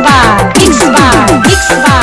bar, mix bar, mix bar.